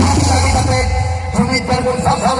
হাত তাকে তাকে শ্রমিক পারবেন সাফা